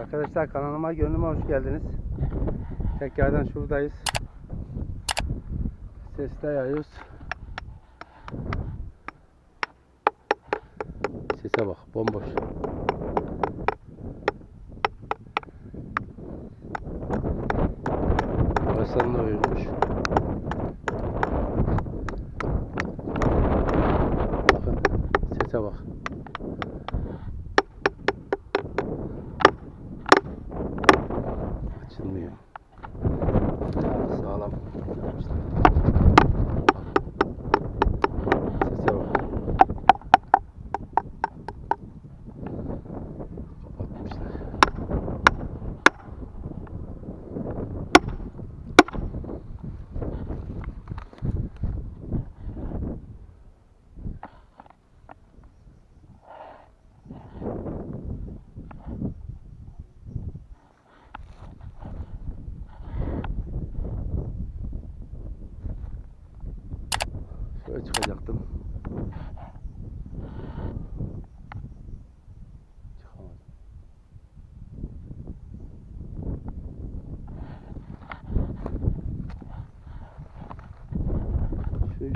Arkadaşlar kanalıma gönlüme hoş geldiniz. Tekrardan şuradayız. Sesle yayıyoruz. Sese bak bomboş. Başlarında uyumuş.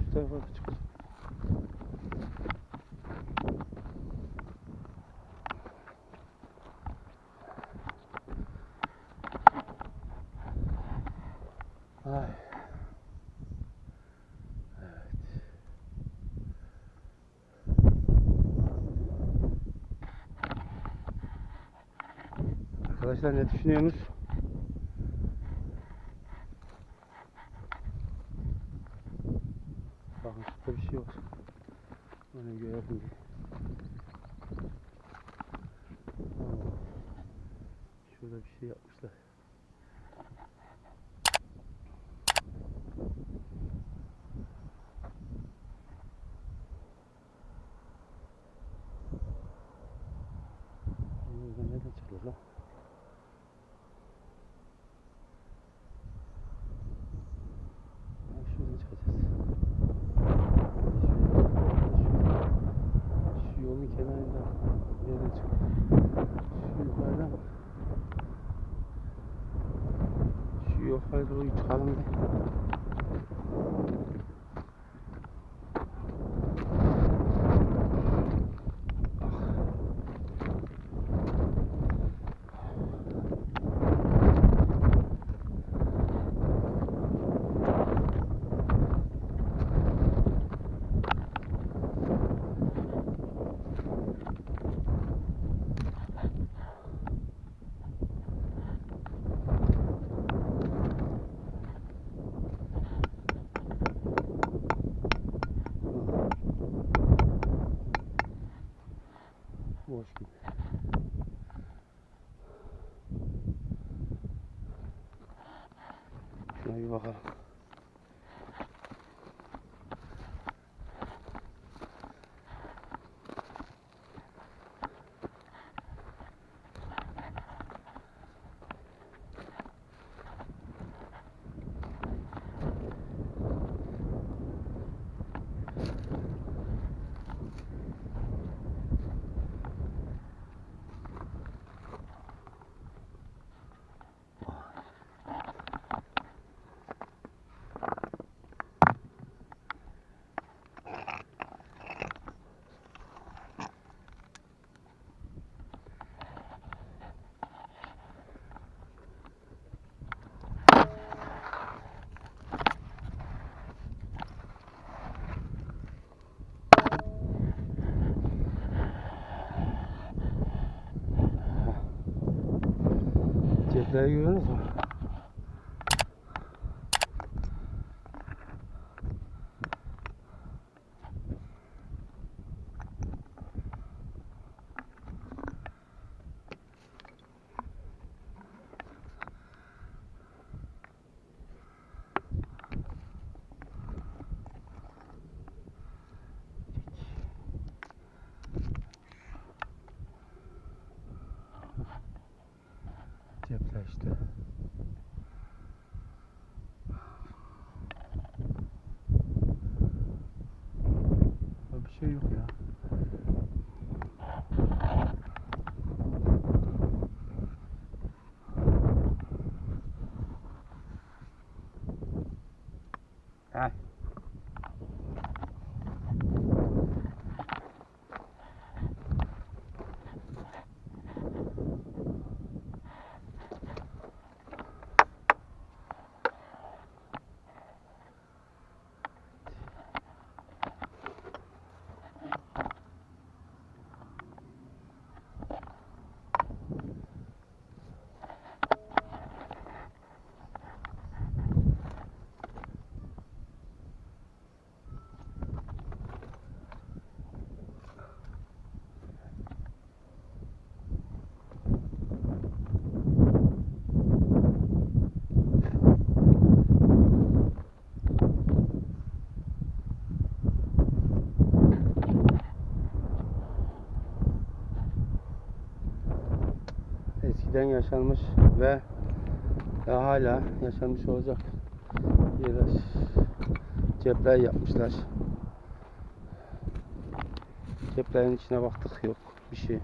Üst tarafa çıkacağım. Ay. Evet. Arkadaşlar ne düşünüyorsunuz? Bakın şurada bir şey var. Onu görelim diye. Oo. Şurada bir şey yapmışlar. 去去反去杭州一查？почки. there you mü? podcast. Eskiden yaşanmış ve ve hala yaşanmış olacak yere cepler yapmışlar. Ceplerin içine baktık yok bir şey.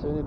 Seni